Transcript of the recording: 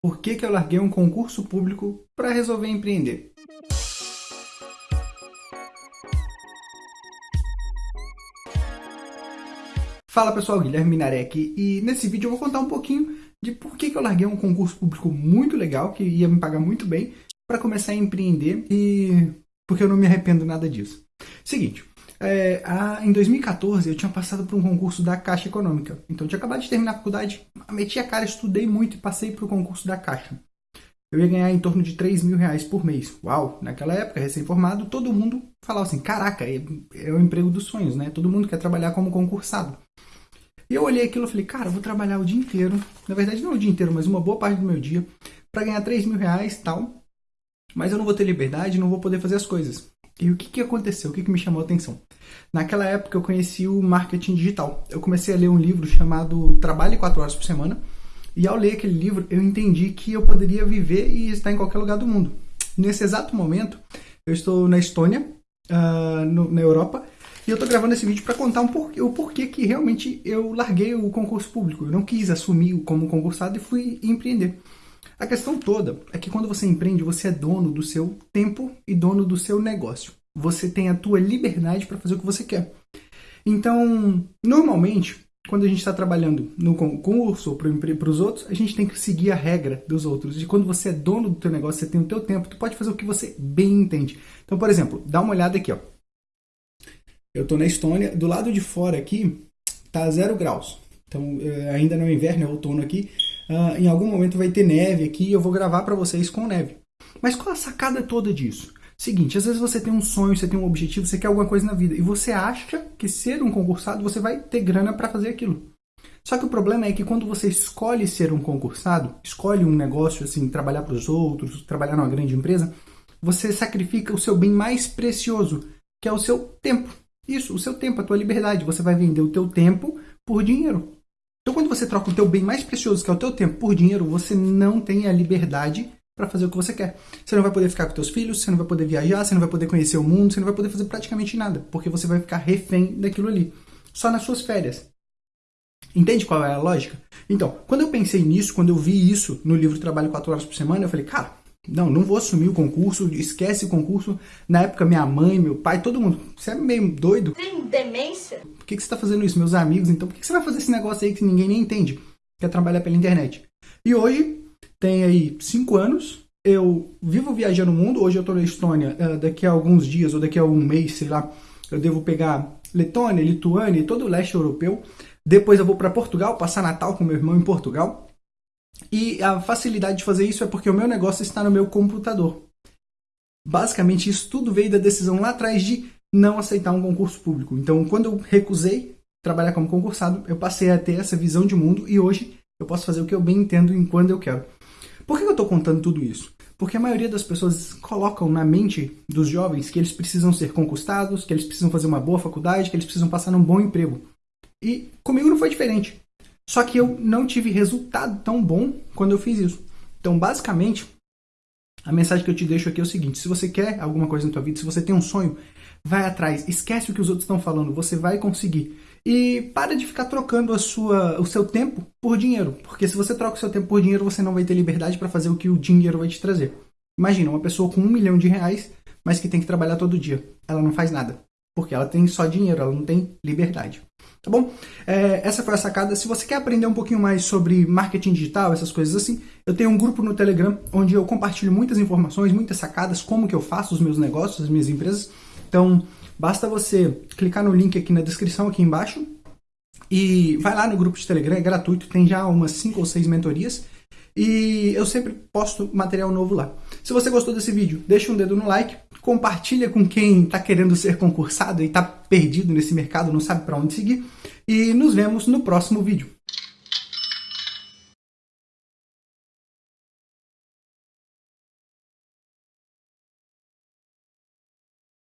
Por que, que eu larguei um concurso público para resolver empreender? Fala pessoal, Guilherme Minaré aqui e nesse vídeo eu vou contar um pouquinho de por que, que eu larguei um concurso público muito legal, que ia me pagar muito bem, para começar a empreender e porque eu não me arrependo nada disso. Seguinte, é, a, em 2014 eu tinha passado por um concurso da Caixa Econômica. Então eu tinha acabado de terminar a faculdade, meti a cara, estudei muito e passei para o concurso da Caixa. Eu ia ganhar em torno de 3 mil reais por mês. Uau! Naquela época, recém-formado, todo mundo falava assim, caraca, é, é o emprego dos sonhos, né? Todo mundo quer trabalhar como concursado. E eu olhei aquilo e falei, cara, eu vou trabalhar o dia inteiro. Na verdade, não o dia inteiro, mas uma boa parte do meu dia, para ganhar 3 mil reais tal. Mas eu não vou ter liberdade, não vou poder fazer as coisas. E o que, que aconteceu? O que, que me chamou a atenção? Naquela época eu conheci o marketing digital. Eu comecei a ler um livro chamado Trabalhe 4 horas por semana. E ao ler aquele livro, eu entendi que eu poderia viver e estar em qualquer lugar do mundo. Nesse exato momento, eu estou na Estônia, uh, no, na Europa, e eu estou gravando esse vídeo para contar um porquê, o porquê que realmente eu larguei o concurso público. Eu não quis assumir como concursado e fui empreender. A questão toda é que quando você empreende, você é dono do seu tempo e dono do seu negócio. Você tem a tua liberdade para fazer o que você quer. Então, normalmente, quando a gente está trabalhando no concurso ou para os outros, a gente tem que seguir a regra dos outros. E quando você é dono do teu negócio, você tem o teu tempo, tu pode fazer o que você bem entende. Então, por exemplo, dá uma olhada aqui, ó. Eu estou na Estônia, do lado de fora aqui tá zero graus. Então, eh, ainda não é inverno, é outono aqui. Uh, em algum momento vai ter neve aqui e eu vou gravar para vocês com neve. Mas qual a sacada toda disso? Seguinte, às vezes você tem um sonho, você tem um objetivo, você quer alguma coisa na vida e você acha que ser um concursado você vai ter grana para fazer aquilo. Só que o problema é que quando você escolhe ser um concursado, escolhe um negócio assim, trabalhar para os outros, trabalhar numa grande empresa, você sacrifica o seu bem mais precioso, que é o seu tempo. Isso, o seu tempo, a tua liberdade. Você vai vender o teu tempo por dinheiro. Então, quando você troca o teu bem mais precioso, que é o teu tempo, por dinheiro, você não tem a liberdade para fazer o que você quer. Você não vai poder ficar com teus filhos, você não vai poder viajar, você não vai poder conhecer o mundo, você não vai poder fazer praticamente nada, porque você vai ficar refém daquilo ali, só nas suas férias. Entende qual é a lógica? Então, quando eu pensei nisso, quando eu vi isso no livro Trabalho 4 horas por semana, eu falei, cara, não, não vou assumir o concurso, esquece o concurso. Na época, minha mãe, meu pai, todo mundo, você é meio doido? Tem demência? Por que, que você está fazendo isso? Meus amigos, então, por que, que você vai fazer esse negócio aí que ninguém nem entende? Quer trabalhar pela internet. E hoje, tem aí cinco anos, eu vivo viajando o mundo, hoje eu estou na Estônia, eh, daqui a alguns dias ou daqui a um mês, sei lá, eu devo pegar Letônia, Lituânia e todo o leste europeu. Depois eu vou para Portugal, passar Natal com meu irmão em Portugal. E a facilidade de fazer isso é porque o meu negócio está no meu computador. Basicamente, isso tudo veio da decisão lá atrás de não aceitar um concurso público. Então, quando eu recusei trabalhar como concursado, eu passei a ter essa visão de mundo e hoje eu posso fazer o que eu bem entendo em quando eu quero. Por que eu estou contando tudo isso? Porque a maioria das pessoas colocam na mente dos jovens que eles precisam ser concursados, que eles precisam fazer uma boa faculdade, que eles precisam passar num bom emprego. E comigo não foi diferente. Só que eu não tive resultado tão bom quando eu fiz isso. Então, basicamente, a mensagem que eu te deixo aqui é o seguinte: se você quer alguma coisa na tua vida, se você tem um sonho, vai atrás, esquece o que os outros estão falando, você vai conseguir. E para de ficar trocando a sua, o seu tempo por dinheiro, porque se você troca o seu tempo por dinheiro, você não vai ter liberdade para fazer o que o dinheiro vai te trazer. Imagina uma pessoa com um milhão de reais, mas que tem que trabalhar todo dia. Ela não faz nada, porque ela tem só dinheiro, ela não tem liberdade. Tá bom? É, essa foi a sacada. Se você quer aprender um pouquinho mais sobre marketing digital, essas coisas assim, eu tenho um grupo no Telegram onde eu compartilho muitas informações, muitas sacadas, como que eu faço os meus negócios, as minhas empresas. Então, basta você clicar no link aqui na descrição, aqui embaixo, e vai lá no grupo de Telegram, é gratuito, tem já umas 5 ou 6 mentorias. E eu sempre posto material novo lá. Se você gostou desse vídeo, deixa um dedo no like, compartilha com quem está querendo ser concursado e está perdido nesse mercado, não sabe para onde seguir. E nos vemos no próximo vídeo.